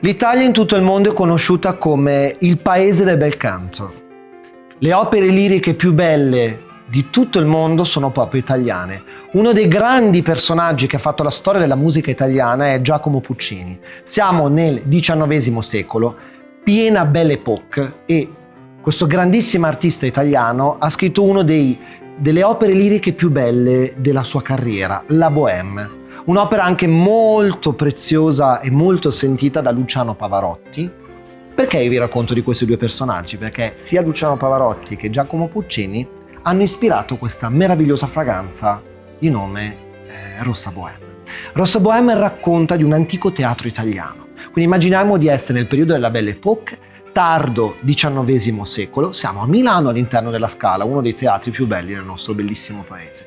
L'Italia in tutto il mondo è conosciuta come il paese del bel canto. Le opere liriche più belle di tutto il mondo sono proprio italiane. Uno dei grandi personaggi che ha fatto la storia della musica italiana è Giacomo Puccini. Siamo nel XIX secolo, piena belle époque e questo grandissimo artista italiano ha scritto una delle opere liriche più belle della sua carriera, La Bohème. Un'opera anche molto preziosa e molto sentita da Luciano Pavarotti. Perché vi racconto di questi due personaggi? Perché sia Luciano Pavarotti che Giacomo Puccini hanno ispirato questa meravigliosa fragranza di nome eh, Rossa Bohème. Rossa Bohème racconta di un antico teatro italiano. Quindi immaginiamo di essere nel periodo della Belle Époque, tardo XIX secolo, siamo a Milano all'interno della Scala, uno dei teatri più belli del nostro bellissimo paese.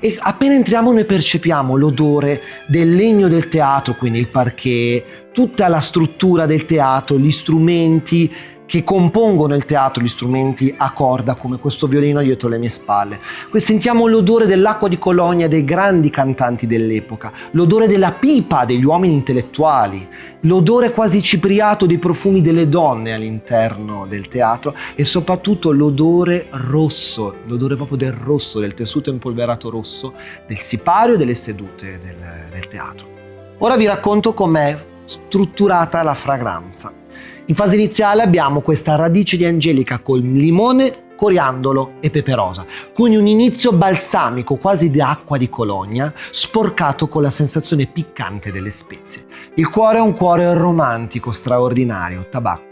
E appena entriamo noi percepiamo l'odore del legno del teatro, quindi il parquet, tutta la struttura del teatro, gli strumenti, che compongono il teatro, gli strumenti a corda come questo violino dietro le mie spalle. Qui sentiamo l'odore dell'acqua di colonia dei grandi cantanti dell'epoca, l'odore della pipa degli uomini intellettuali, l'odore quasi cipriato dei profumi delle donne all'interno del teatro e soprattutto l'odore rosso, l'odore proprio del rosso, del tessuto impolverato rosso, del sipario e delle sedute del, del teatro. Ora vi racconto com'è strutturata la fragranza. In fase iniziale abbiamo questa radice di angelica con limone, coriandolo e pepe rosa, quindi un inizio balsamico quasi di acqua di cologna, sporcato con la sensazione piccante delle spezie. Il cuore è un cuore romantico, straordinario, tabacco.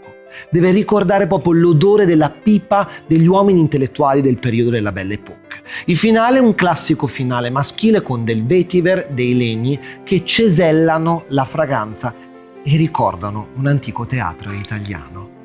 Deve ricordare proprio l'odore della pipa degli uomini intellettuali del periodo della Belle Époque. Il finale è un classico finale maschile con del vetiver, dei legni che cesellano la fragranza e ricordano un antico teatro italiano.